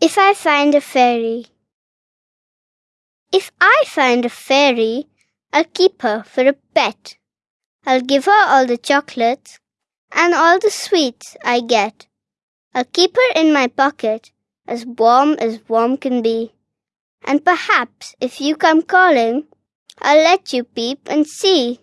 If I find a fairy. If I find a fairy, I'll keep her for a pet. I'll give her all the chocolates and all the sweets I get. I'll keep her in my pocket, as warm as warm can be. And perhaps if you come calling, I'll let you peep and see